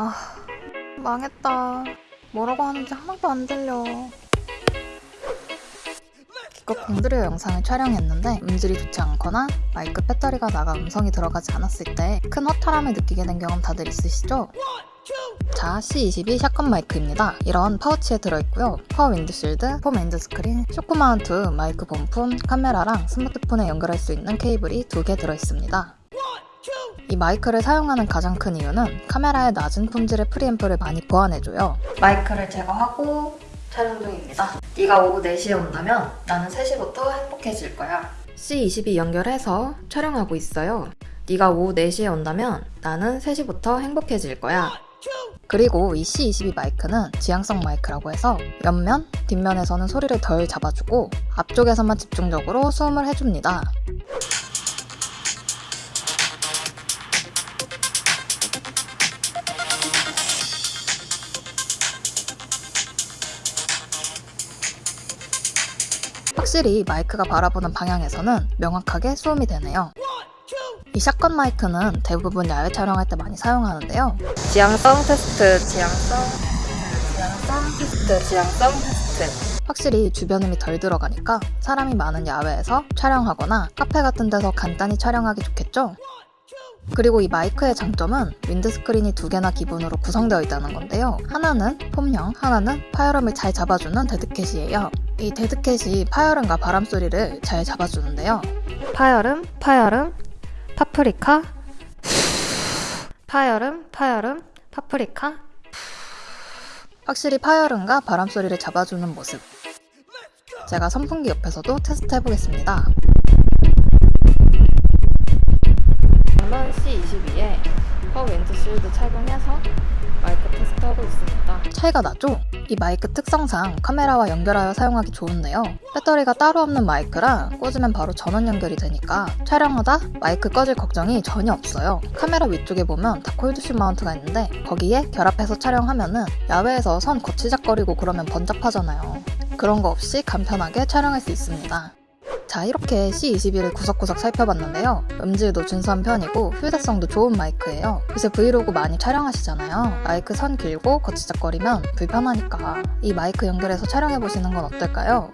아, 망했다. 뭐라고 하는지 하나도 안 들려. 기껏 공들여 영상을 촬영했는데 음질이 좋지 않거나 마이크 배터리가 나가 음성이 들어가지 않았을 때 큰 허탈함을 느끼게 된 경험 다들 있으시죠? 자, C22 shotgun 마이크입니다. 이런 파우치에 들어있고요. fur windshield, foam windscreen, shock mount, 마이크 본품, 카메라랑 스마트폰에 연결할 수 있는 케이블이 두 개 들어있습니다. 이 마이크를 사용하는 가장 큰 이유는 카메라의 낮은 품질의 preamp를 많이 보완해줘요. 마이크를 제거하고 촬영 중입니다. 네가 오후 4시에 온다면 나는 3시부터 행복해질 거야. C22 연결해서 촬영하고 있어요. 네가 오후 4시에 온다면 나는 3시부터 행복해질 거야. 그리고 이 C22 마이크는 지향성 마이크라고 해서 옆면, 뒷면에서는 소리를 덜 잡아주고 앞쪽에서만 집중적으로 수음을 해줍니다. 확실히 마이크가 바라보는 방향에서는 명확하게 수음이 되네요. 이 shotgun 마이크는 대부분 야외 촬영할 때 많이 사용하는데요. 지향성 테스트, 지향성, 지향성 테스트, 지향성 테스트. 확실히 주변음이 덜 들어가니까 사람이 많은 야외에서 촬영하거나 카페 같은 데서 간단히 촬영하기 좋겠죠? 그리고 이 마이크의 장점은 windscreen이 두 개나 기본으로 구성되어 있다는 건데요. 하나는 foam형, 하나는 파열음을 잘 잡아주는 deadcat이에요. 이 dead cat이 파열음과 바람 소리를 잘 잡아주는데요. 파열음, 파열음, 파프리카, 파열음, 파열음, 파프리카. 확실히 파열음과 바람 소리를 잡아주는 모습. 제가 선풍기 옆에서도 테스트 해보겠습니다. 착용해서 마이크 테스트하고 있습니다. 차이가 나죠? 이 마이크 특성상 카메라와 연결하여 사용하기 좋은데요. 배터리가 따로 없는 마이크라 꽂으면 바로 전원 연결이 되니까 촬영하다 마이크 꺼질 걱정이 전혀 없어요. 카메라 위쪽에 보면 다 cold shoe mount가 있는데 거기에 결합해서 촬영하면은 야외에서 선 거치작거리고 그러면 번잡하잖아요. 그런 거 없이 간편하게 촬영할 수 있습니다. 자 이렇게 C22를 구석구석 살펴봤는데요. 음질도 준수한 편이고 휴대성도 좋은 마이크예요. 요새 브이로그 많이 촬영하시잖아요. 마이크 선 길고 거치작거리면 불편하니까. 이 마이크 연결해서 촬영해보시는 건 어떨까요?